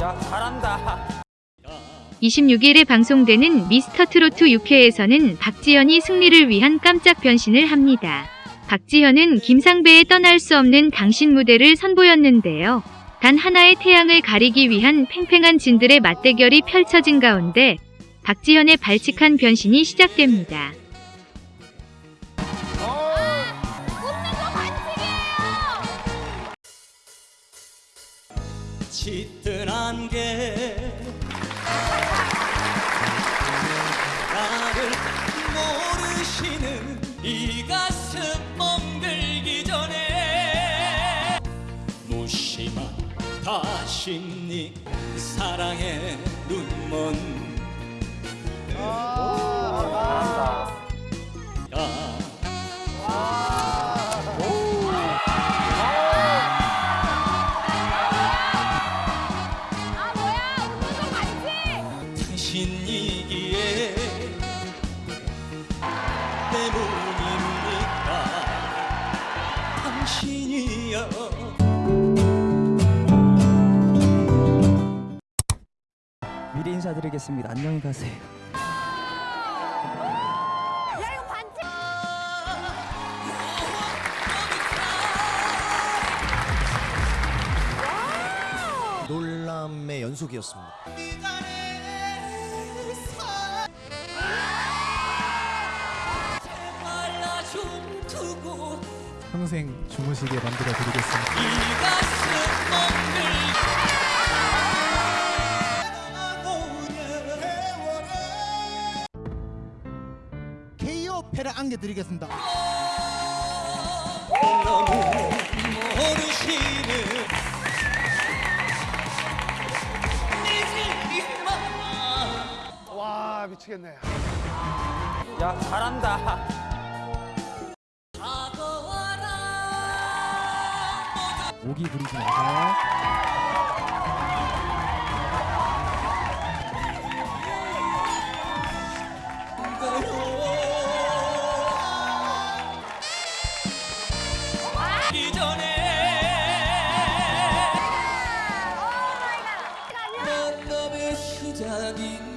야 잘한다 26일에 방송되는 미스터 트로트 6회에서는 박지현이 승리를 위한 깜짝 변신을 합니다. 박지현은 김상배의 떠날 수 없는 당신 무대를 선보였는데요. 단 하나의 태양을 가리기 위한 팽팽한 진들의 맞대결이 펼쳐진 가운데 박지현의 발칙한 변신이 시작됩니다. 짙은 안개. 나를 모르시는 이 가슴 멍들기 전에 무심한 다심니 사랑의 눈먼 이여 미리 인사드리겠습니다. 안녕히 가세요. 야 이거 반칙 놀람의 연속이었습니다. 평생 주무시게 만들어 드리겠습니다. KO 패를 안겨드리겠습니다. 와 미치겠네. 야 잘한다 모기 부리지 마세요. 이전에 만남의 시작인